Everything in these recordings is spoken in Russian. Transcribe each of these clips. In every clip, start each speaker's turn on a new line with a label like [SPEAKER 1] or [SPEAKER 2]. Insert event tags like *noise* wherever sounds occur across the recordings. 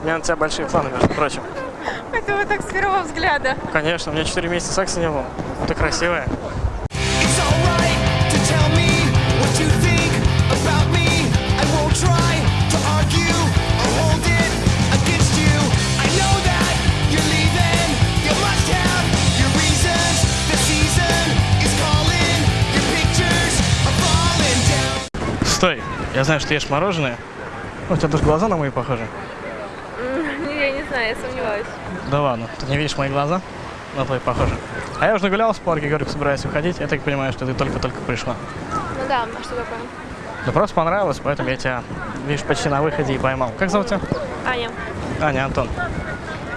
[SPEAKER 1] У меня на тебя большие планы, между прочим.
[SPEAKER 2] Это вот так с первого взгляда.
[SPEAKER 1] Конечно, у меня 4 месяца секса не было. Ты красивая. Стой, я знаю, что ты ешь мороженое. Ну, У тебя даже глаза на мои похожи.
[SPEAKER 2] Знаю, я сомневаюсь.
[SPEAKER 1] Да ладно, ты не видишь мои глаза? На твои похожи. А я уже нагулялся в парке, говорю, собираюсь уходить. Я так понимаю, что ты только-только пришла.
[SPEAKER 2] Ну да, а что такое?
[SPEAKER 1] Да просто понравилось, поэтому я тебя, видишь, почти на выходе и поймал. Как зовут тебя?
[SPEAKER 2] Аня.
[SPEAKER 1] Аня, Антон.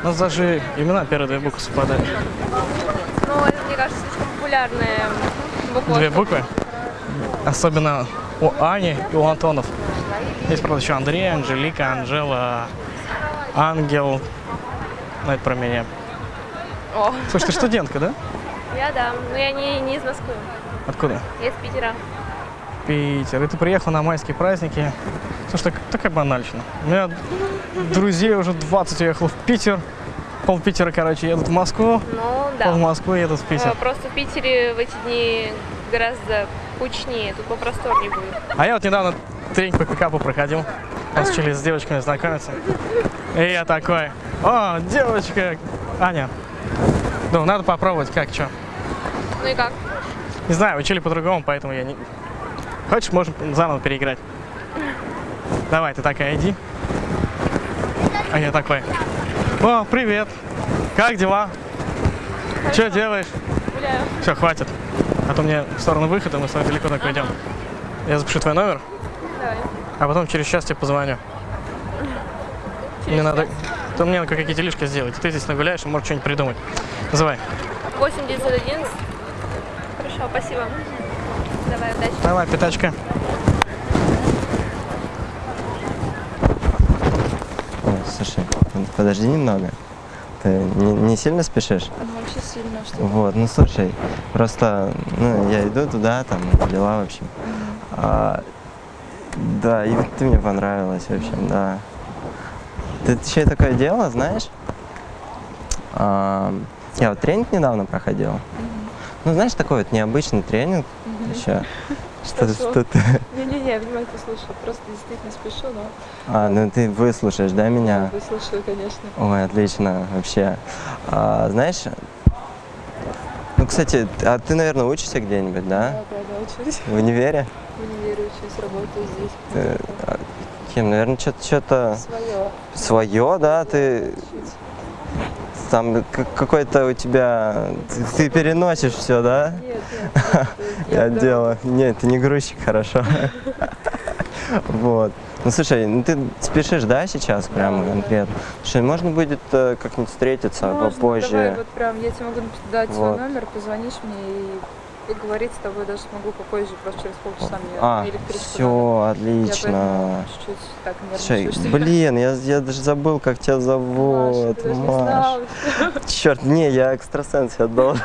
[SPEAKER 1] У нас даже имена первые две буквы совпадают.
[SPEAKER 2] Ну, это, мне кажется, слишком популярная буква.
[SPEAKER 1] Две буквы. Особенно у Ани и у Антонов. Есть, правда, еще Андрей, Анжелика, Анжела, Ангел. Ну, это про меня.
[SPEAKER 2] О,
[SPEAKER 1] Слушай, ты студентка, да?
[SPEAKER 2] я да. Но я не, не из Москвы.
[SPEAKER 1] Откуда?
[SPEAKER 2] Я из Питера.
[SPEAKER 1] Питер. И ты приехал на майские праздники. Слушай, так, такая банальщина. У меня друзей уже 20 уехал в Питер. Пол Питера, короче, едут в Москву.
[SPEAKER 2] Ну,
[SPEAKER 1] Пол
[SPEAKER 2] да.
[SPEAKER 1] Москвы едут в Питер.
[SPEAKER 2] Э, Просто в Питере в эти дни гораздо кучнее, тут попросторнее будет.
[SPEAKER 1] А я вот недавно тренинг по пикапу проходил. Нас учили с девочками знакомиться. И я такой, о, девочка, Аня. Ну, надо попробовать, как, что.
[SPEAKER 2] Ну и как?
[SPEAKER 1] Не знаю, учили по-другому, поэтому я не... Хочешь, можем заново переиграть. Давай, ты такая, иди. А я такой, о, привет, как дела? Что делаешь?
[SPEAKER 2] Гуляю.
[SPEAKER 1] Все, хватит. А то мне в сторону выхода, мы с тобой далеко так уйдем. Я запишу твой номер,
[SPEAKER 2] Давай.
[SPEAKER 1] а потом через час тебе позвоню. Мне надо... То мне надо какие-то делишки сделать. Ты здесь нагуляешь и можешь что-нибудь придумать. Называй.
[SPEAKER 2] 8 911. Хорошо, спасибо. Давай, удачи.
[SPEAKER 1] Давай, пятачка.
[SPEAKER 3] Слушай, подожди немного. Ты не, не сильно спешишь?
[SPEAKER 4] Вообще сильно, что
[SPEAKER 3] Вот, ну слушай, просто, ну, я иду туда, там, дела, в общем. А, да, и ты мне понравилась, в общем, да. Ты еще такое дело, знаешь? А, я вот тренинг недавно проходил. Ну, знаешь, такой вот необычный тренинг еще. Что-то,
[SPEAKER 4] Хорошо.
[SPEAKER 3] что-то.
[SPEAKER 4] Не-не-не, я внимательно слушаю, просто действительно спешу, но
[SPEAKER 3] А, ну ты выслушаешь, да, меня?
[SPEAKER 4] выслушаю, конечно.
[SPEAKER 3] Ой, отлично, вообще. А, знаешь, ну, кстати, а ты, наверное, учишься где-нибудь, да?
[SPEAKER 4] Да, да, да, учусь.
[SPEAKER 3] В универе?
[SPEAKER 4] В универе учусь, работаю здесь.
[SPEAKER 3] Кем, наверное, что-то что
[SPEAKER 4] Свое.
[SPEAKER 3] свое, да? Ты там какой-то у тебя... Ты, ты переносишь все, да?
[SPEAKER 4] Нет, нет,
[SPEAKER 3] Я
[SPEAKER 4] да.
[SPEAKER 3] делаю. Нет, ты не грузчик, хорошо. *laughs* Вот. Ну слушай, ну ты спешишь, да, сейчас прямо конкретно? Слушай, можно будет э, как-нибудь встретиться
[SPEAKER 4] Можно,
[SPEAKER 3] попозже?
[SPEAKER 4] Давай, вот прям, я тебе могу дать свой
[SPEAKER 3] Вот.
[SPEAKER 4] номер, позвонишь мне и поговорить с тобой даже смогу попозже, просто через полчаса мне
[SPEAKER 3] А,
[SPEAKER 4] электричку
[SPEAKER 3] все,
[SPEAKER 4] надо. Я
[SPEAKER 3] отлично.
[SPEAKER 4] чуть-чуть так нервничаю.
[SPEAKER 3] блин, я, я даже забыл, как тебя зовут.
[SPEAKER 4] не
[SPEAKER 3] Маш.
[SPEAKER 4] знала.
[SPEAKER 3] Черт, не, я экстрасенс отдал.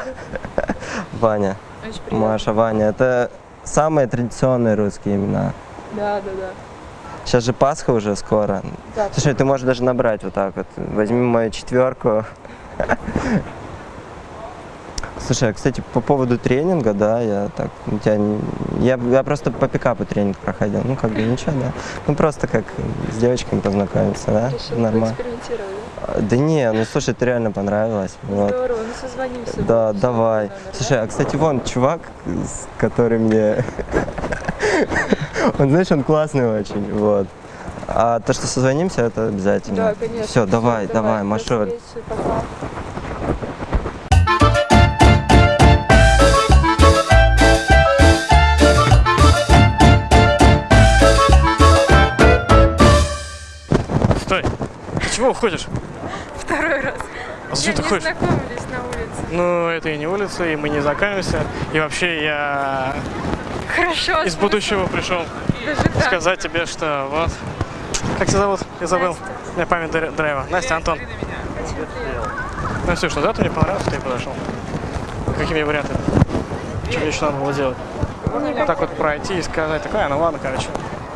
[SPEAKER 3] *laughs* Ваня.
[SPEAKER 4] Очень приятно.
[SPEAKER 3] Маша, Ваня. Это самые традиционные русские имена.
[SPEAKER 4] Да, да, да.
[SPEAKER 3] Сейчас же Пасха уже скоро.
[SPEAKER 4] Да,
[SPEAKER 3] Слушай, ты можешь даже набрать вот так вот. Возьми мою четверку. *laughs* Слушай, а, кстати, по поводу тренинга, да, я так, у тебя, я, я просто по пикапу тренинг проходил, ну, как бы ничего, да. Ну, просто как с девочками познакомиться, да,
[SPEAKER 4] решил
[SPEAKER 3] нормально.
[SPEAKER 4] поэкспериментировать, да?
[SPEAKER 3] А, Да не, ну, слушай, ты реально понравилась, вот.
[SPEAKER 4] Здорово, ну созвонимся.
[SPEAKER 3] Да,
[SPEAKER 4] Всё,
[SPEAKER 3] давай.
[SPEAKER 4] да?
[SPEAKER 3] Слушай, а кстати, вон чувак, с- который мне... *laughs* Он, знаешь, он классный очень, вот. А то, что созвонимся, это обязательно.
[SPEAKER 4] Да, конечно.
[SPEAKER 3] Все, давай, давай,
[SPEAKER 4] до
[SPEAKER 3] Машуль.
[SPEAKER 1] Чего уходишь?
[SPEAKER 2] Второй раз.
[SPEAKER 1] А зачем ты ходишь?
[SPEAKER 2] знакомились на улице.
[SPEAKER 1] Ну, это и не улица, и мы не знакомимся. И вообще я
[SPEAKER 2] Хорошо.
[SPEAKER 1] из будущего пришел
[SPEAKER 2] Даже так.
[SPEAKER 1] сказать тебе, что вот. Как тебя зовут? Я забыл. У меня память др- драйва. Настя, Антон. Настюш, ну да, ты мне понравился, что я подошел. Какими вариантами? Что мне еще надо было делать? Так вот пройти и сказать, такая, ну ладно, короче.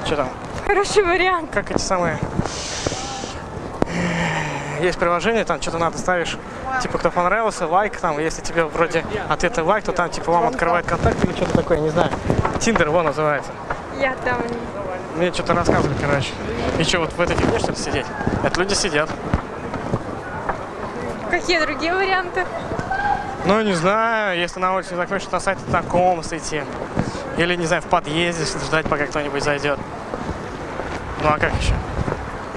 [SPEAKER 1] Что там?
[SPEAKER 2] Хороший вариант.
[SPEAKER 1] Как эти самые есть приложение, там что-то надо ставишь, типа, кто понравился, лайк, там, если тебе вроде ответы лайк, то там, типа, вам открывает контакт или что-то такое, не знаю. Тиндер его называется.
[SPEAKER 2] Я там...
[SPEAKER 1] Мне что-то рассказывали, короче. И что, вот в этой фигне, что ли, сидеть? Это люди сидят.
[SPEAKER 2] Какие другие варианты?
[SPEAKER 1] Ну, не знаю, если на улице не закончишь, на сайт знакомств идти. Или, не знаю, в подъезде ждать, пока кто-нибудь зайдет. Ну, а как еще?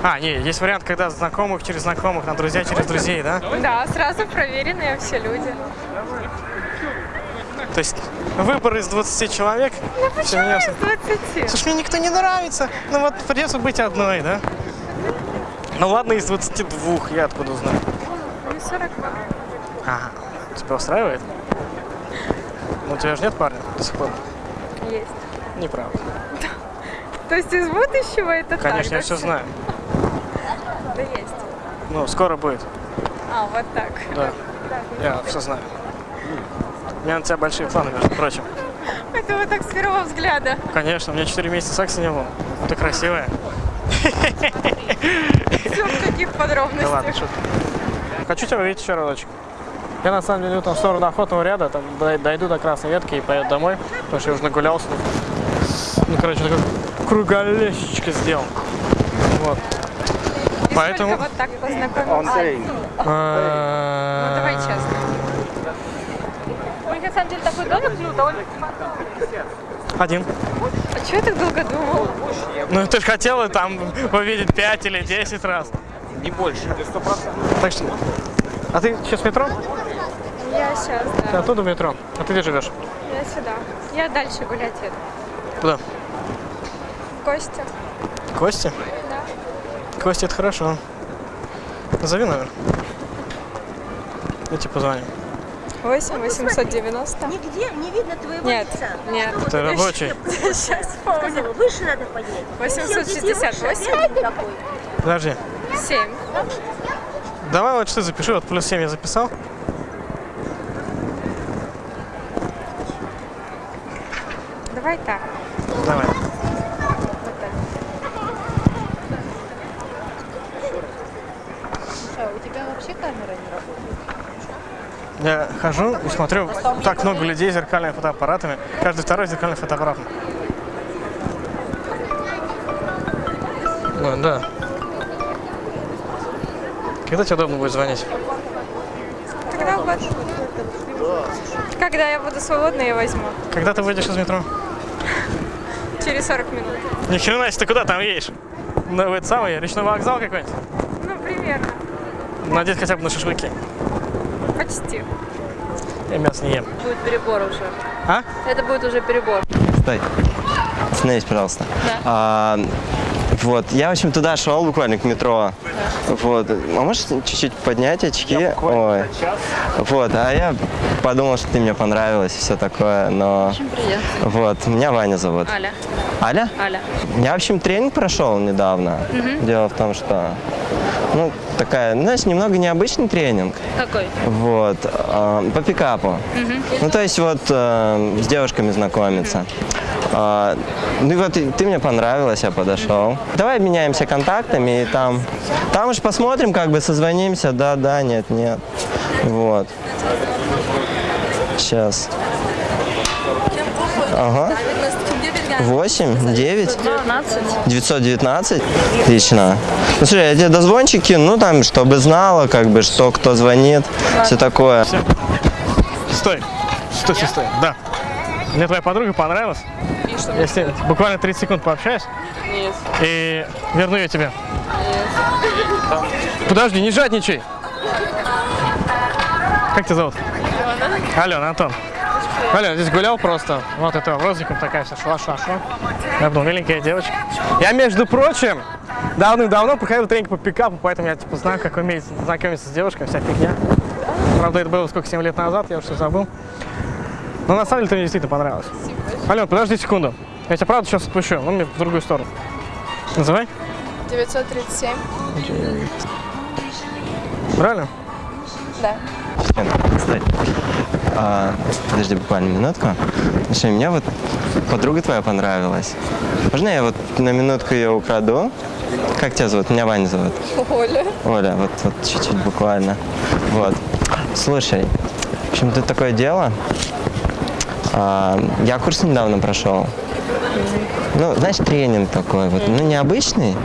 [SPEAKER 1] А, не, есть вариант, когда знакомых через знакомых, на друзья через друзей, да?
[SPEAKER 2] Да, сразу проверенные все люди.
[SPEAKER 1] То есть выбор из 20 человек. всё меня
[SPEAKER 2] Из 20.
[SPEAKER 1] Слушай, мне никто не нравится. Ну вот придется быть одной, да? Ну ладно, из 22, я откуда знаю.
[SPEAKER 2] Ну, 42.
[SPEAKER 1] Ага. Тебя устраивает? Ну, у тебя же нет парня до сих пор?
[SPEAKER 2] Есть.
[SPEAKER 1] Неправда.
[SPEAKER 2] То есть из будущего это
[SPEAKER 1] Конечно,
[SPEAKER 2] так,
[SPEAKER 1] я
[SPEAKER 2] да,
[SPEAKER 1] все знаю.
[SPEAKER 2] Да есть.
[SPEAKER 1] Ну, скоро будет.
[SPEAKER 2] А, вот так.
[SPEAKER 1] Да. Я все знаю. У меня на тебя большие планы, между прочим.
[SPEAKER 2] Это вот так с первого взгляда.
[SPEAKER 1] Конечно, у меня 4 месяца секса не было. Ты красивая.
[SPEAKER 2] Все в таких
[SPEAKER 1] Да ладно,
[SPEAKER 2] подробностях.
[SPEAKER 1] шутка. Хочу тебя увидеть еще разочек. Я на самом деле иду там в сторону охотного ряда, там дой- дойду до красной ветки и поеду домой, потому что я уже нагулялся. Ну, короче, такой круголесечко сделал. Поэтому-
[SPEAKER 2] вот так познакомился? Ну, давай честно. У них на самом деле такой домик довольно
[SPEAKER 1] Один.
[SPEAKER 2] А чего я так долго думал?
[SPEAKER 1] Ну, ты же хотела там увидеть 5 или 10 раз.
[SPEAKER 5] Не больше.
[SPEAKER 1] Так что... А ты сейчас в метро?
[SPEAKER 2] Я сейчас,
[SPEAKER 1] Ты
[SPEAKER 2] да.
[SPEAKER 1] оттуда в метро? А ты где живешь?
[SPEAKER 2] Я сюда. Я дальше гулять еду.
[SPEAKER 1] Куда?
[SPEAKER 2] Костя.
[SPEAKER 1] Кости?
[SPEAKER 2] Да.
[SPEAKER 1] Кости, это хорошо. Назови номер. Я тебе позвоню.
[SPEAKER 2] 8 890.
[SPEAKER 6] Нигде не видно твоего
[SPEAKER 2] Нет,
[SPEAKER 6] лица.
[SPEAKER 2] нет.
[SPEAKER 6] Что
[SPEAKER 1] Это рабочий.
[SPEAKER 2] Сейчас
[SPEAKER 6] сказала, выше надо поднять.
[SPEAKER 2] 868.
[SPEAKER 6] Какой?
[SPEAKER 1] Подожди.
[SPEAKER 2] 7.
[SPEAKER 1] Давай вот что запиши, вот плюс 7 я записал.
[SPEAKER 2] Давай так.
[SPEAKER 1] Давай.
[SPEAKER 2] Вот так.
[SPEAKER 1] Я хожу и смотрю, так много людей с зеркальными фотоаппаратами. Каждый второй с зеркальным фотоаппаратом. Ну, да. Когда тебе удобно будет звонить?
[SPEAKER 2] Когда угодно. Когда я буду свободна, я возьму.
[SPEAKER 1] Когда ты выйдешь из метро?
[SPEAKER 2] Через 40 минут.
[SPEAKER 1] Ни хрена себе, ты куда там едешь? Ну, в этот самый речной вокзал какой-нибудь? Надеюсь, хотя бы на шашлыки.
[SPEAKER 2] Почти.
[SPEAKER 1] Я мясо не ем.
[SPEAKER 7] Будет перебор уже.
[SPEAKER 1] А?
[SPEAKER 7] Это будет уже перебор.
[SPEAKER 3] Стой. Остановись, пожалуйста. А, вот, я, в общем, туда шел буквально к метро. Вот. А можешь чуть-чуть поднять очки? Ой. Вот, а я подумал, что ты мне понравилась и все такое, но...
[SPEAKER 7] Очень приятно.
[SPEAKER 3] Вот, меня Ваня зовут.
[SPEAKER 7] Аля.
[SPEAKER 3] Аля?
[SPEAKER 7] Аля.
[SPEAKER 3] Я, в общем, тренинг прошел недавно. Дело в том, что, ну, такая, знаешь, немного необычный тренинг.
[SPEAKER 7] Какой?
[SPEAKER 3] Вот, э, по пикапу. Ну, то есть вот э, с девушками знакомиться. А, ну и вот ты мне понравилась, я подошел. Давай обменяемся контактами и там, там уж посмотрим, как бы созвонимся, да, да, нет, нет. Вот. Сейчас. Ага. 8, 9,
[SPEAKER 7] 12.
[SPEAKER 3] 919. Отлично. Ну, слушай, я тебе дозвончик кину, ну, там, чтобы знала, как бы, что, кто звонит, все такое.
[SPEAKER 1] Стой. Стой, стой, стой. Да. Мне твоя подруга понравилась. Я с ней буквально 30 секунд пообщаюсь. И верну ее тебе. Подожди, не жадничай. Как тебя зовут? Алена, Антон. Алена, здесь гулял просто. Вот это розиком такая вся шла, шла, шла. Я был миленькая девочка. Я, между прочим, давным-давно проходил тренинг по пикапу, поэтому я типа знаю, как уметь знакомиться с девушкой, вся фигня. Правда, это было сколько, 7 лет назад, я уже все забыл. Но на самом деле ты мне действительно понравилась. Ален, подожди секунду. Я тебя правда сейчас отпущу, ну мне в другую сторону. Называй.
[SPEAKER 2] 937.
[SPEAKER 1] Правильно?
[SPEAKER 2] Да.
[SPEAKER 3] Стой. А, подожди буквально минутку. Слушай, мне вот подруга твоя понравилась. Можно я вот на минутку ее украду? Как тебя зовут? Меня Ваня зовут.
[SPEAKER 4] Оля.
[SPEAKER 3] Оля, вот, вот чуть-чуть буквально. Вот. Слушай, в общем, тут такое дело. А, я курс недавно прошел. Ну, знаешь, тренинг такой вот, ну, необычный.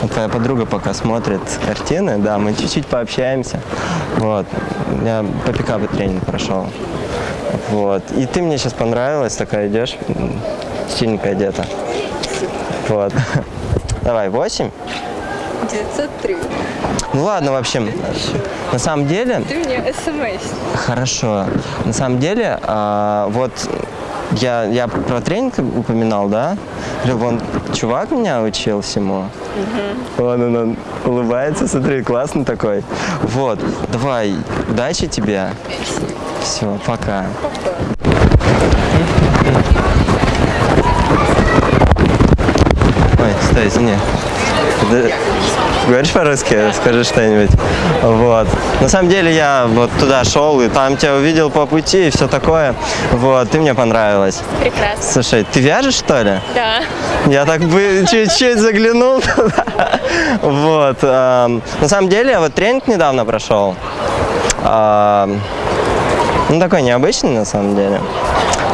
[SPEAKER 3] Вот твоя подруга пока смотрит картины, да, мы чуть-чуть пообщаемся. Вот. Я по пикапу тренинг прошел. Вот. И ты мне сейчас понравилась, такая идешь, м, стильненько одета. Вот. *laughs* Давай, 8.
[SPEAKER 4] 903.
[SPEAKER 3] Ну ладно, в общем, на самом деле,
[SPEAKER 4] Ты мне смс.
[SPEAKER 3] Хорошо. На самом деле, а, вот я, я про тренинг упоминал, да? Вон чувак меня учил всему. Вон он, он улыбается, смотри, классный такой. Вот, давай, удачи тебе. Все, пока. Ой, стой, извини. Говоришь по-русски? Скажи что-нибудь. Вот. На самом деле я вот туда шел, и там тебя увидел по пути, и все такое. Вот, ты мне понравилась.
[SPEAKER 7] Прекрасно.
[SPEAKER 3] Слушай, ты вяжешь, что ли?
[SPEAKER 7] Да.
[SPEAKER 3] Я так бы чуть-чуть заглянул туда. Вот. На самом деле, вот тренинг недавно прошел. Ну, такой необычный, на самом деле.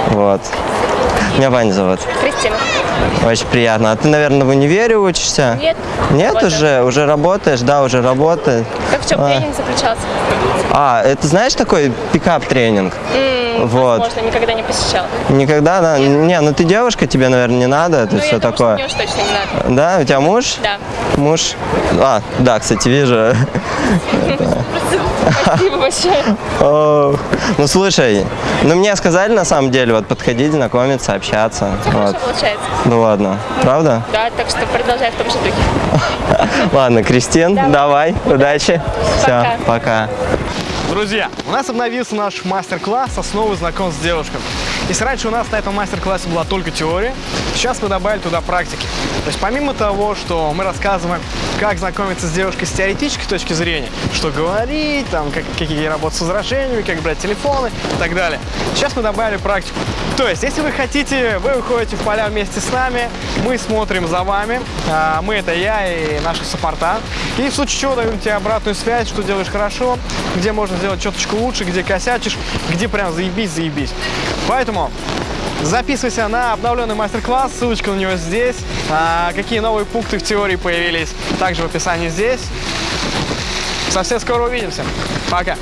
[SPEAKER 3] Вот. Меня Ваня зовут.
[SPEAKER 7] Кристина.
[SPEAKER 3] Очень приятно. А ты, наверное, в универе учишься?
[SPEAKER 7] Нет.
[SPEAKER 3] Нет
[SPEAKER 7] работаю.
[SPEAKER 3] уже? Уже работаешь? Да, уже работаешь.
[SPEAKER 7] Как в чем
[SPEAKER 3] А.
[SPEAKER 7] тренинг заключался?
[SPEAKER 3] А, это знаешь такой пикап-тренинг? Вот.
[SPEAKER 7] Возможно, никогда не посещала.
[SPEAKER 3] Никогда, да? Не, ну ты девушка, тебе, наверное, не надо, это
[SPEAKER 7] Ну,
[SPEAKER 3] все
[SPEAKER 7] я думаю, что
[SPEAKER 3] такое.
[SPEAKER 7] мне уж точно не надо.
[SPEAKER 3] Да, у тебя муж?
[SPEAKER 7] Да.
[SPEAKER 3] Муж? А, да, кстати, вижу.
[SPEAKER 7] Спасибо большое.
[SPEAKER 3] Ну слушай, ну мне сказали на самом деле, вот подходить, знакомиться, общаться.
[SPEAKER 7] Хорошо
[SPEAKER 3] Вот.
[SPEAKER 7] получается.
[SPEAKER 3] Ну ладно, правда?
[SPEAKER 7] Да, так что продолжай в том же духе. *laughs*
[SPEAKER 3] Ладно, Кристин, давай, удачи. Все, пока.
[SPEAKER 8] Друзья, у нас обновился наш мастер-класс «Основы знакомств с девушками». Если раньше у нас на этом мастер-классе была только теория, сейчас мы добавили туда практики. То есть помимо того, что мы рассказываем, как знакомиться с девушкой с теоретической точки зрения, что говорить, там, как, какие работать с возражениями, как брать телефоны и так далее, сейчас мы добавили практику. То есть, если вы хотите, вы выходите в поля вместе с нами, мы смотрим за вами, а, мы это я и наши саппорта, и в случае чего даем тебе обратную связь, что делаешь хорошо, где можно сделать чуточку лучше, где косячишь, где прям заебись, заебись. Поэтому записывайся на обновленный мастер-класс, ссылочка на него здесь. А, какие новые пункты в теории появились, также в описании здесь. Совсем скоро увидимся. Пока.